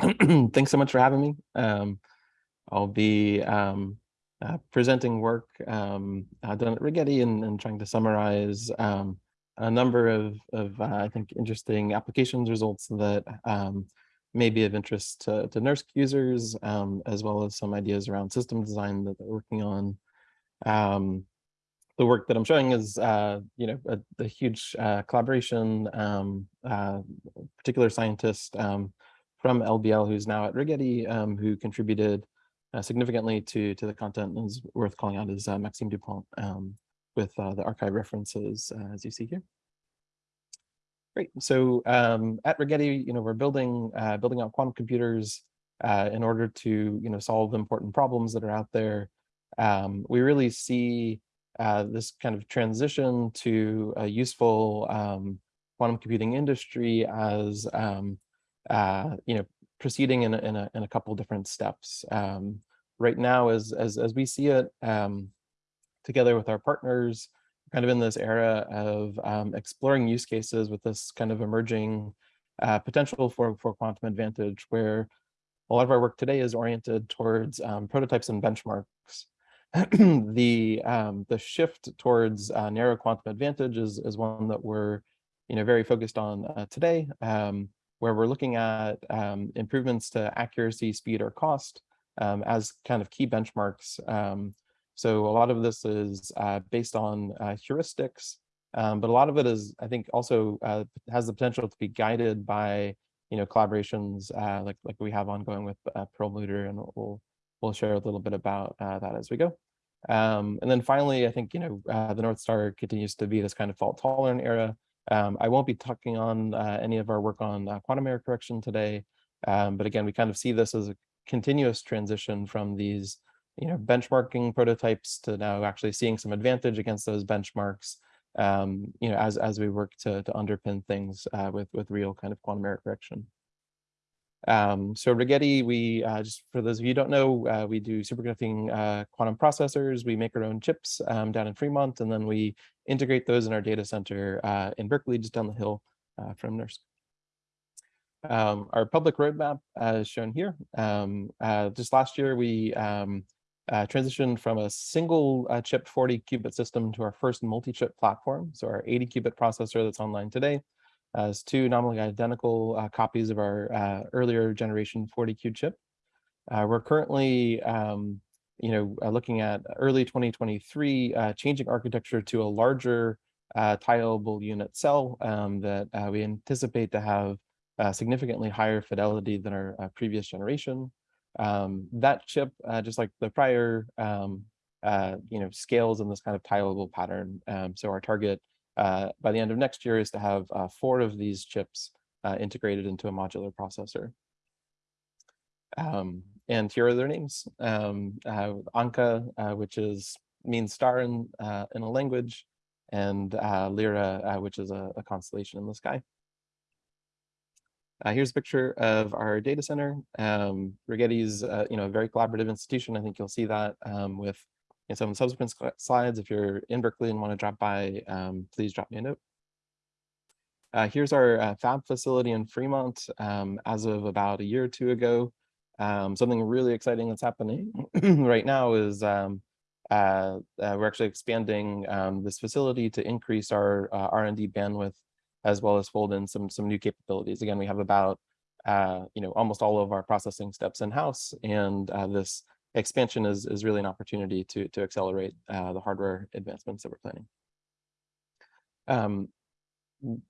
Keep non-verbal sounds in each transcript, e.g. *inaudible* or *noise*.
*clears throat* Thanks so much for having me. Um, I'll be um, uh, presenting work um, uh, done at Rigetti and, and, trying to summarize um, a number of, of uh, I think, interesting applications results that um, may be of interest to, to NERSC users, um, as well as some ideas around system design that they're working on. The work that I'm showing is, uh, you know, a, a huge uh, collaboration, uh, particular scientist from LBL who's now at Rigetti, um, who contributed uh, significantly to to the content and is worth calling out is uh, Maxime Dupont um, with uh, the arXiv references as you see here. Great. So um, at Rigetti, you know, we're building building out quantum computers in order to you know solve important problems that are out there. Um, we really see uh, this kind of transition to a useful um, quantum computing industry as um, uh, you know proceeding in a, in a, in a couple different steps. Um, right now, as, as, as we see it, um, together with our partners, kind of in this era of um, exploring use cases with this kind of emerging uh, potential for, for quantum advantage, where a lot of our work today is oriented towards um, prototypes and benchmarks *clears throat* the um, the shift towards uh, narrow quantum advantage is, is one that we're you know very focused on uh, today, um, where we're looking at um, improvements to accuracy, speed, or cost um, as kind of key benchmarks. Um, so a lot of this is uh, based on uh, heuristics, um, but a lot of it is, I think, also uh, has the potential to be guided by you know collaborations uh, like like we have ongoing with Perlmutter, and we'll we'll share a little bit about uh, that as we go. Um, and then finally, I think, you know, uh, the North Star continues to be this kind of fault tolerant era. Um, I won't be talking on uh, any of our work on uh, quantum error correction today. Um, but again, we kind of see this as a continuous transition from these, you know, benchmarking prototypes to now actually seeing some advantage against those benchmarks, um, you know, as, as we work to, to underpin things uh, with, with real kind of quantum error correction. Um, so Rigetti, we uh, just for those of you don't know, uh, we do superconducting uh, quantum processors. We make our own chips um, down in Fremont, and then we integrate those in our data center uh, in Berkeley, just down the hill uh, from NERSC. Um, our public roadmap uh, is shown here. Um, just last year, we um, transitioned from a single chip 40 qubit system to our first multi-chip platform. So our 80 qubit processor that's online today as two nominally identical uh, copies of our uh, earlier generation 40Q chip. Uh, we're currently, um, you know, uh, looking at early 2023, uh, changing architecture to a larger uh, tileable unit cell um, that we anticipate to have significantly higher fidelity than our previous generation. Um, that chip, just like the prior, um, you know, scales in this kind of tileable pattern. Um, so our target uh, by the end of next year is to have uh, four of these chips uh, integrated into a modular processor. Um, and here are their names. Um, uh, Ankaa, uh, which is means star in, uh, in a language, and Lyra, which is a, a, constellation in the sky. here's a picture of our data center. Um, Rigetti's, you know, a very collaborative institution. I think you'll see that um, with in some subsequent slides. If you're in Berkeley and want to drop by, um, please drop me a note. Uh, here's our uh, fab facility in Fremont um, as of about a year or two ago. Um, something really exciting that's happening *clears throat* right now is um, uh, uh, we're actually expanding um, this facility to increase our uh, R&D bandwidth as well as fold in some some new capabilities. Again, we have about uh, you know almost all of our processing steps in house, and this expansion is, is really an opportunity to, to accelerate uh, the hardware advancements that we're planning. Um,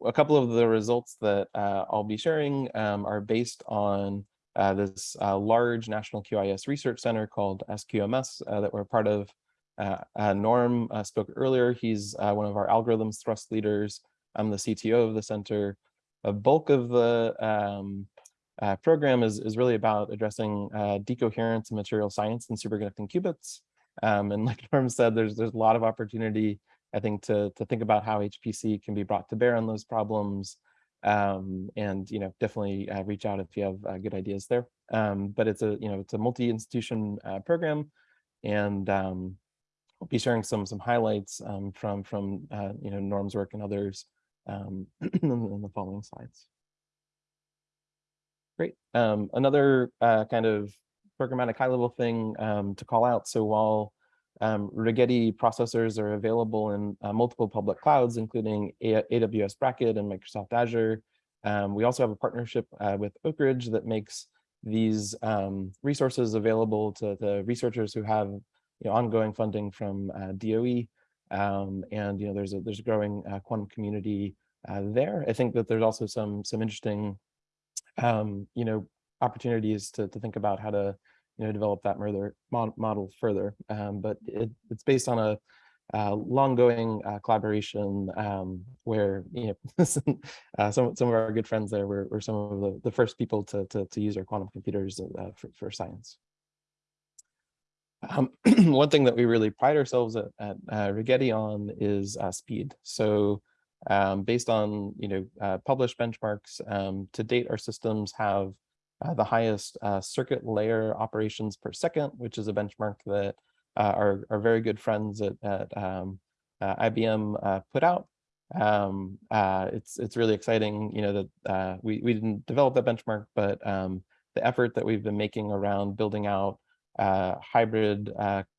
a couple of the results that uh, I'll be sharing um, are based on uh, this uh, large national QIS research center called SQMS uh, that we're part of. Uh, Norm spoke earlier. He's one of our algorithms thrust leaders. I'm the CTO of the center. A bulk of the um, uh, program is, is really about addressing uh, decoherence in material science and superconducting qubits. Um, and *laughs* like Norm said, there's there's a lot of opportunity, I think, to, to think about how HPC can be brought to bear on those problems. Um, and you know, definitely uh, reach out if you have uh, good ideas there. Um, but it's a you know it's a multi-institution uh, program, and um, I'll be sharing some some highlights um, from from uh, you know Norm's work and others um, *clears throat* in the following slides. Great. Um, another uh, kind of programmatic high level thing um, to call out. So while um, Rigetti processors are available in uh, multiple public clouds, including A AWS Braket and Microsoft Azure, um, we also have a partnership uh, with Oak Ridge that makes these um, resources available to the researchers who have you know, ongoing funding from uh, DOE. Um, and you know, there's a there's a growing uh, quantum community uh, there. I think that there's also some some interesting um, you know opportunities to to think about how to you know develop that model further. Um, but it, it's based on a uh, long-going uh, collaboration um, where you know *laughs* uh, some some of our good friends there were, were some of the, the first people to, to, to use our quantum computers uh, for, for science. Um, *clears throat* one thing that we really pride ourselves at, at uh, Rigetti on is speed. So um, based on you know published benchmarks, um, to date our systems have the highest circuit layer operations per second, which is a benchmark that uh, our, our very good friends at, at um, uh, IBM uh, put out. Um, it's it's really exciting, you know, that we, we didn't develop that benchmark, but um, the effort that we've been making around building out hybrid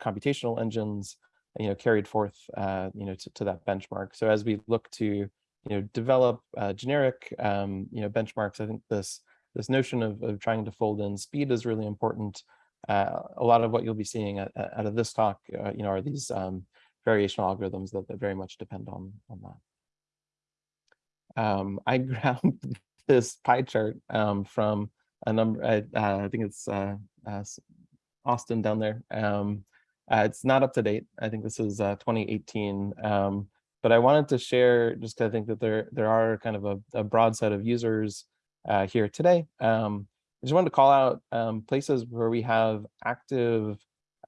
computational engines, you know, carried forth, you know, to, to that benchmark. So as we look to, you know, develop generic, um, you know, benchmarks, I think this this notion of, of trying to fold in speed is really important uh, a lot of what you'll be seeing out, of this talk, uh, you know, are these um, variational algorithms that, that, very much depend on, on that. Um, I *laughs* grabbed this pie chart um, from a number, I, uh, I think it's uh, uh, Austin down there. Uh, it's not up to date. I think this is 2018. Um, but I wanted to share just because I think that there there are kind of a, a broad set of users here today. Um, I just wanted to call out um, places where we have active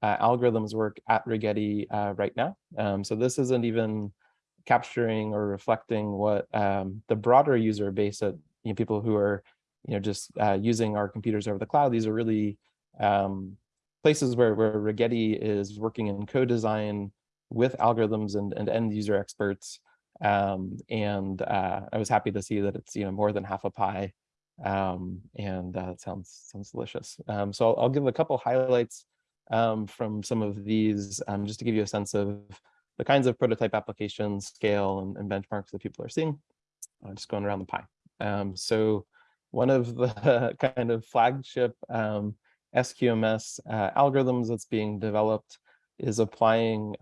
uh, algorithms work at Rigetti uh, right now. Um, so this isn't even capturing or reflecting what um, the broader user base of you know, people who are you know, just uh, using our computers over the cloud. These are really um, places where, where Rigetti is working in co-design with algorithms and, and end user experts. Um, and uh, I was happy to see that it's you know more than half a pie um, and uh, sounds sounds delicious. Um, so I'll, I'll, give a couple highlights um, from some of these um, just to give you a sense of the kinds of prototype applications, scale, and, and benchmarks that people are seeing. Uh, just going around the pie. Um, so one of the *laughs* kind of flagship um, SQMS uh, algorithms that's being developed is applying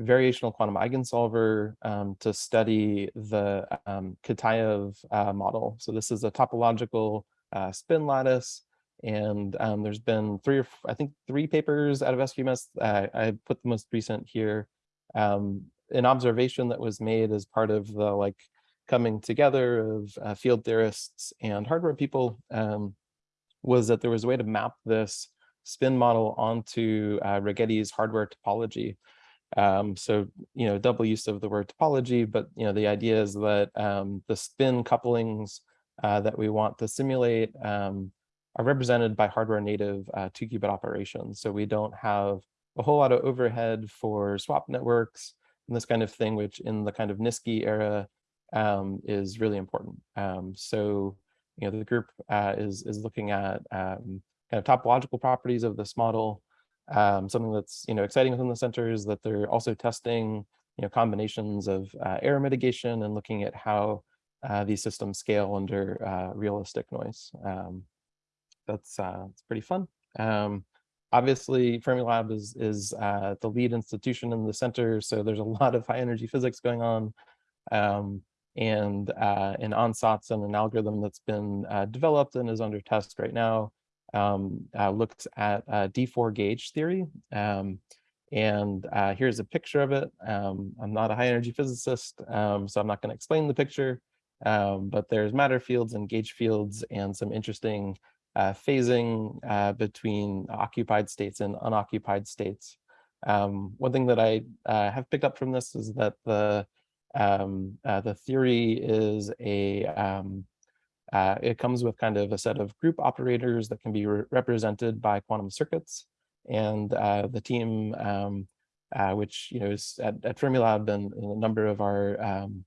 variational quantum eigensolver um, to study the um, Kitaev uh, model. So this is a topological uh, spin lattice. And um, there's been three or I think three papers out of SQMS. Uh, I put the most recent here. Um, an observation that was made as part of the like coming together of uh, field theorists and hardware people um, was that there was a way to map this spin model onto uh, Rigetti's hardware topology. Um, so, you know, double use of the word topology, but, you know, the idea is that um, the spin couplings uh, that we want to simulate um, are represented by hardware native uh, two qubit operations. So we don't have a whole lot of overhead for swap networks and this kind of thing, which in the kind of NISQI era um, is really important. Um, so, you know, the group uh, is, is looking at um, kind of topological properties of this model, um, something that's you know exciting within the center is that they're also testing you know combinations of uh, error mitigation and looking at how uh, these systems scale under uh, realistic noise. Um, that's uh, it's pretty fun. Um, obviously, Fermilab is is uh, the lead institution in the center, so there's a *laughs* lot of high energy physics going on. And uh, an ansatz and an algorithm that's been developed and is under test right now um, uh, looks at uh, D4 gauge theory. Um, and uh, here's a picture of it. Um, I'm not a high energy physicist, um, so I'm not going to explain the picture, um, but there's matter fields and gauge fields and some interesting uh, phasing uh, between occupied states and unoccupied states. Um, one thing that I uh, have picked up from this is that the the theory is a uh, it comes with kind of a set of group operators that can be re represented by quantum circuits. And uh, the team, um, uh, which you know is at, at Fermilab and, and a number of our um,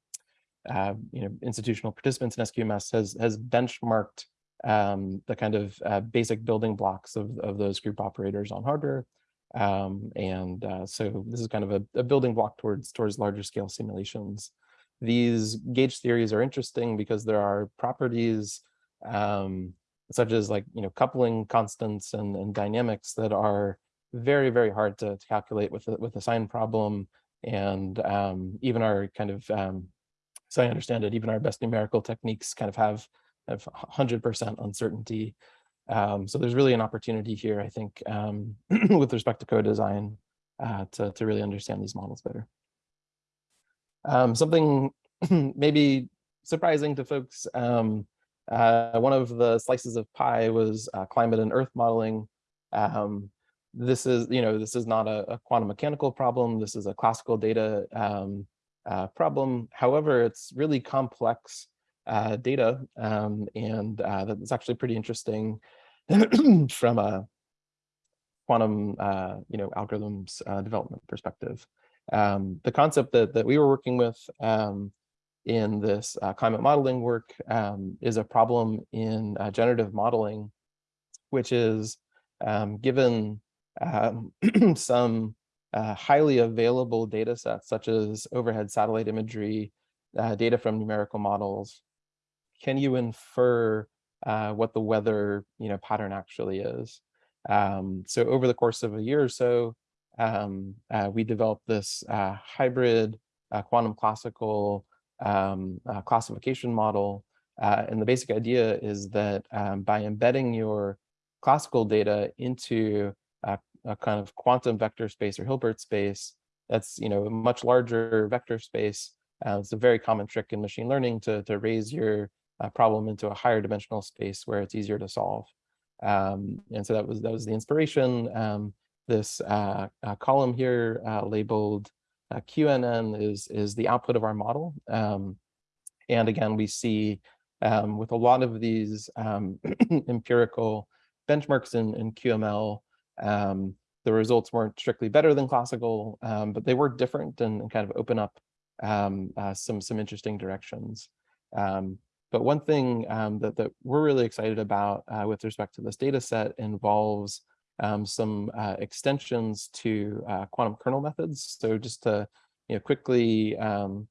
uh, you know institutional participants in SQMS has has benchmarked um, the kind of uh, basic building blocks of, of those group operators on hardware. Um, and uh, so this is kind of a, a, building block towards towards larger scale simulations. These gauge theories are interesting because there are properties um, such as like you know coupling constants and, and dynamics that are very very hard to, to calculate with a, with a sign problem and um, even our kind of um, so I understand it even our best numerical techniques kind of have have 100% uncertainty um, so there's really an opportunity here, I think, um, *clears throat* with respect to co-design uh, to, to really understand these models better. Um, something *clears throat* maybe surprising to folks, um, uh, one of the slices of pie was uh, climate and earth modeling. Um, this is, you know, this is not a, a, quantum mechanical problem. This is a classical data um, uh, problem. However, it's really complex uh, data, um, and uh, that's actually pretty interesting *clears throat* from a quantum, uh, you know, algorithms uh, development perspective. Um, the concept that, that we were working with um, in this uh, climate modeling work um, is a problem in uh, generative modeling, which is um, given um, *clears throat* some uh, highly available data sets, such as overhead satellite imagery, uh, data from numerical models, can you infer uh, what the weather you know pattern actually is. Um, so over the course of a year or so, um, uh, we developed this uh, hybrid uh, quantum classical um, uh, classification model. Uh, and the basic idea is that um, by embedding your classical data into a, a, kind of quantum vector space or Hilbert space, that's you know a much larger vector space. it's a very common trick in machine learning to, to raise your uh, problem into a higher dimensional space where it's easier to solve. Um, and so that was that was the inspiration. Um, this uh, uh, column here uh, labeled uh, QNN is is the output of our model. Um, and again, we see um, with a lot of these um, *clears throat* empirical benchmarks in, in QML, um, the results weren't strictly better than classical, but they were different and, and kind of open up uh, some some interesting directions. Um, but one thing um, that, that we're really excited about uh, with respect to this data set involves um, some uh, extensions to uh, quantum kernel methods. So just to you know, quickly um,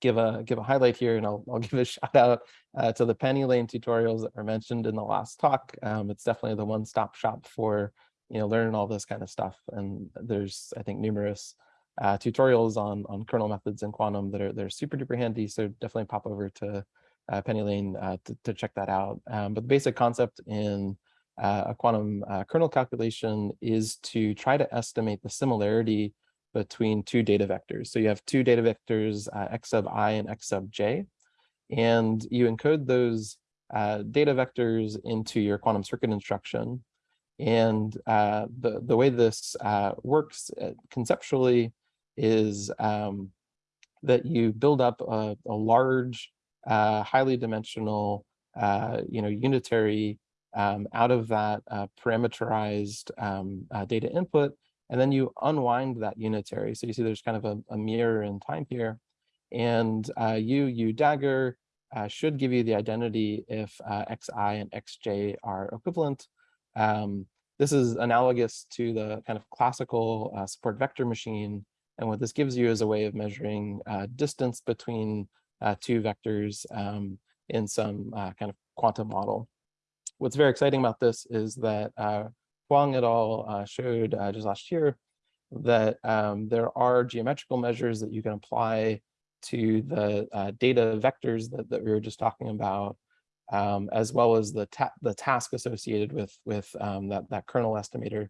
give a give a highlight here, and I'll, I'll *laughs* give a shout out uh, to the PennyLane tutorials that were mentioned in the last talk. Um, it's definitely the one-stop shop for you know learning all this kind of stuff. And there's I think numerous uh, tutorials on on kernel methods in quantum that are they're super duper handy. So definitely pop over to uh, PennyLane uh, to, to, check that out. Um, but the basic concept in uh, a quantum uh, kernel calculation is to try to estimate the similarity between two data vectors. So you have two data vectors, uh, x sub i and x sub j, and you encode those uh, data vectors into your quantum circuit instruction. And the, the way this works conceptually is um, that you build up a, a large uh, highly dimensional, uh, you know, unitary um, out of that uh, parameterized um, uh, data input, and then you unwind that unitary. So you see there's kind of a, a mirror in time here. And uh, u, u dagger uh, should give you the identity if xi and xj are equivalent. Um, this is analogous to the kind of classical support vector machine. And what this gives you is a way of measuring distance between uh, two vectors um, in some uh, kind of quantum model. What's very exciting about this is that uh, Huang et al. Showed just last year that um, there are geometrical measures that you can apply to the uh, data vectors that, that we were just talking about, um, as well as the, ta the task associated with, with um, that, that kernel estimator.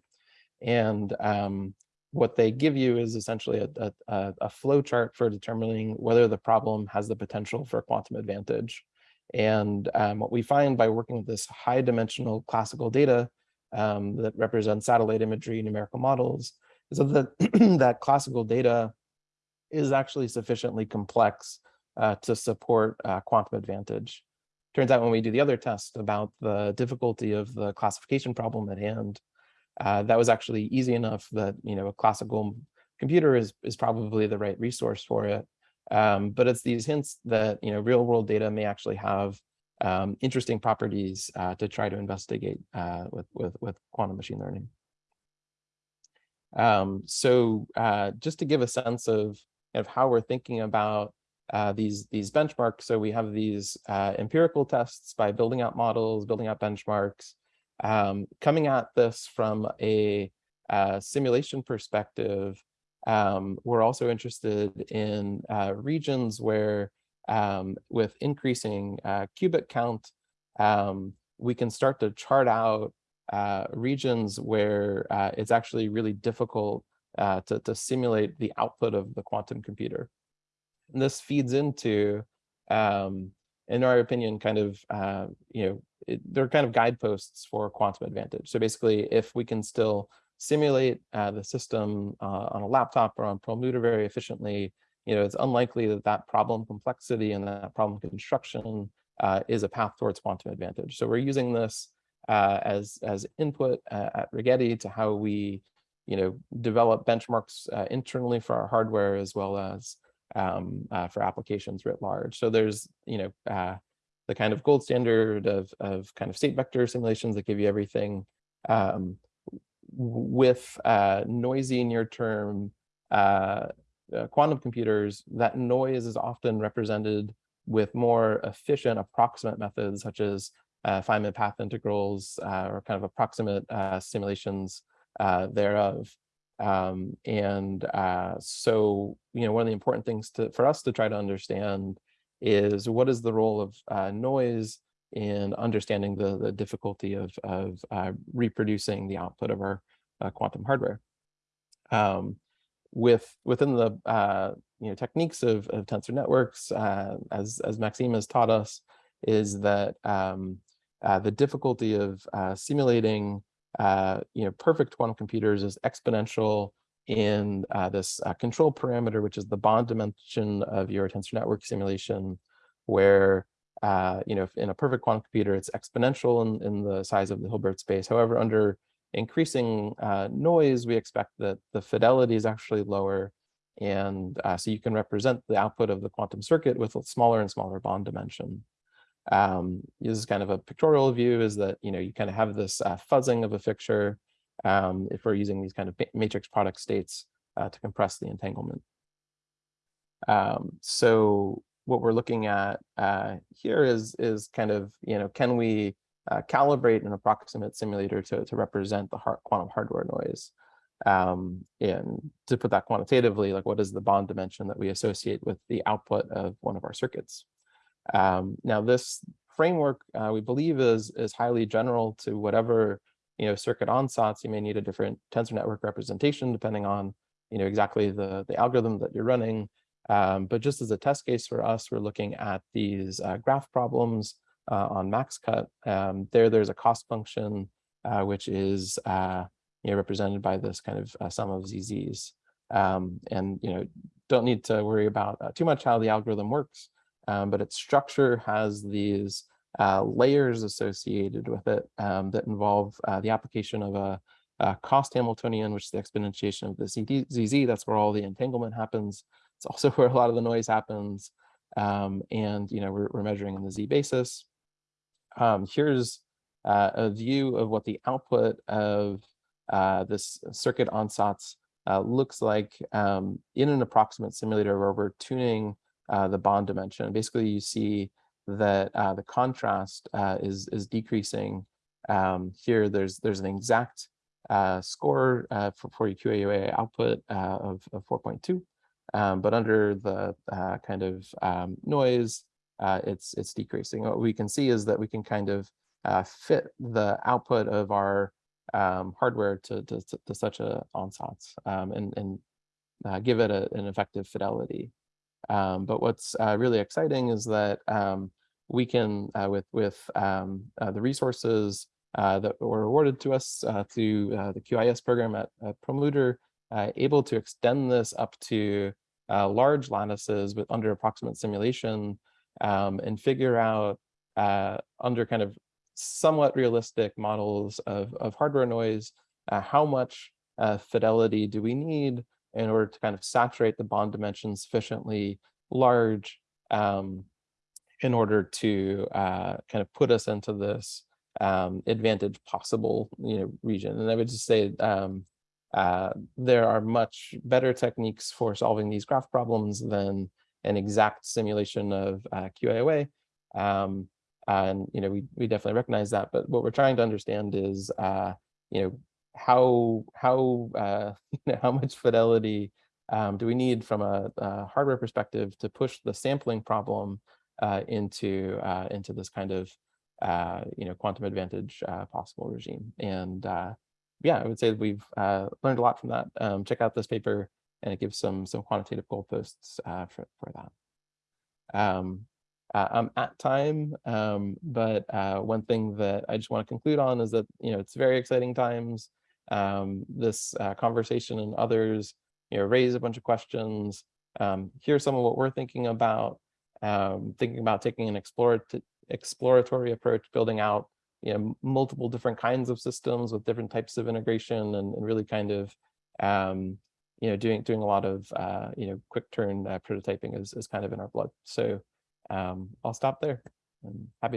And um, what they give you is essentially a, a, a flow chart for determining whether the problem has the potential for quantum advantage. And um, what we find by working with this high dimensional classical data um, that represents satellite imagery, numerical models, is that *clears throat* that classical data is actually sufficiently complex uh, to support uh, quantum advantage. Turns out when we do the other test about the difficulty of the classification problem at hand, uh, that was actually easy enough that you know a classical computer is is probably the right resource for it. Um, but it's these hints that you know real world data may actually have um, interesting properties uh, to try to investigate uh, with, with, with quantum machine learning. Um, so uh, just to give a sense of, of how we're thinking about uh, these, these benchmarks, so we have these uh, empirical tests by building out models, building out benchmarks, um, coming at this from a uh, simulation perspective, um, we're also interested in regions where um, with increasing uh, qubit count, um, we can start to chart out uh, regions where uh, it's actually really difficult uh, to, to simulate the output of the quantum computer. And this feeds into, um, in our opinion, kind of, uh, you know, it, they're kind of guideposts for quantum advantage. So basically, if we can still simulate uh, the system on a laptop or on Perlmutter very efficiently, you know, it's unlikely that that problem complexity and that problem construction uh, is a path towards quantum advantage. So we're using this uh, as as input uh, at Rigetti to how we, you know, develop benchmarks uh, internally for our hardware as well as um, uh, for applications writ large. So there's, you know, uh, the kind of gold standard of of kind of state vector simulations that give you everything um, with uh, noisy near term uh, quantum computers, that noise is often represented with more efficient approximate methods such as uh, Feynman path integrals uh, or kind of approximate uh, simulations uh, thereof. Um, and uh, so, you know, one of the important things to, for us to try to understand is what is the role of noise in understanding the, the difficulty of, of reproducing the output of our quantum hardware. Um, with within the uh, you know techniques of, of tensor networks, uh, as as Maxime has taught us, is that um, uh, the difficulty of uh, simulating uh, you know perfect quantum computers is exponential in uh, this control parameter, which is the bond dimension of your tensor network simulation, where you know in a perfect quantum computer it's exponential in, in the size of the Hilbert space. However, under increasing uh, noise, we expect that the fidelity is actually lower. And uh, so you can represent the output of the quantum circuit with a smaller and smaller bond dimension. Um, is kind of a pictorial view is that, you know, you kind of have this uh, fuzzing of a fixture um, if we're using these kind of matrix product states uh, to compress the entanglement. Um, so what we're looking at uh, here is, is kind of, you know, can we uh, calibrate an approximate simulator to, to represent the hard, quantum hardware noise. Um, and to put that quantitatively, like what is the bond dimension that we associate with the output of one of our circuits? Um, now this framework uh, we believe is is highly general to whatever you know circuit ansatz. You may need a different tensor network representation depending on you know exactly the the algorithm that you're running. Um, but just as a test case for us, we're looking at these uh, graph problems uh, on MaxCut. Um, there, there's a cost function, uh, which is uh, you know, represented by this kind of sum of ZZs. Um, and you know, don't need to worry about too much how the algorithm works, um, but its structure has these uh, layers associated with it um, that involve uh, the application of a, a, cost Hamiltonian, which is the exponentiation of the ZZ. That's where all the entanglement happens. It's also *laughs* where a lot of the noise happens. Um, and you know we're, we're measuring in the Z basis um, here's uh, a view of what the output of uh, this circuit ansatz uh, looks like um, in an approximate simulator where we're tuning uh, the bond dimension. Basically, you see that uh, the contrast uh, is is decreasing. Um, here, there's there's an exact score for, for your QAOA output of, of 4.2, um, but under the kind of um, noise uh, it's it's decreasing. What we can see is that we can kind of uh, fit the output of our um, hardware to, to, to, such a ansatz um, and, and uh, give it a, an effective fidelity. Um, but what's uh, really exciting is that um, we can, uh, with, with um, uh, the resources that were awarded to us through the QIS program at, at able to extend this up to large lattices with under approximate simulation um, and figure out uh, under kind of somewhat realistic models of, of hardware noise, uh, how much uh, fidelity do we need in order to kind of saturate the bond dimension sufficiently large um, in order to uh, kind of put us into this um, advantage possible, you know, region. And I would just say um, uh, there are much better techniques for solving these graph problems than an exact simulation of uh, QAOA. Um, and, you know, we, we definitely recognize that, but what we're trying to understand is, uh, you know, how, how, uh, you *laughs* know, how much fidelity um, do we need from a, a, hardware perspective to push the sampling problem uh, into, uh, into this kind of, uh, you know, quantum advantage uh, possible regime. And uh, yeah, I would say we've learned a lot from that. Um, check out this paper and it gives some some quantitative goalposts for, for that. Um, I'm at time, um, but one thing that I just want to conclude on is that, you know, it's very exciting times. Um, this uh, conversation and others, you know, raise a bunch of questions. Um, here's some of what we're thinking about, um, thinking about taking an exploratory approach, building out you know, multiple different kinds of systems with different types of integration and, and really kind of, um, you know, doing doing a lot of, uh, you know, quick turn uh, prototyping is, is kind of in our blood. So um, I'll stop there. I'm happy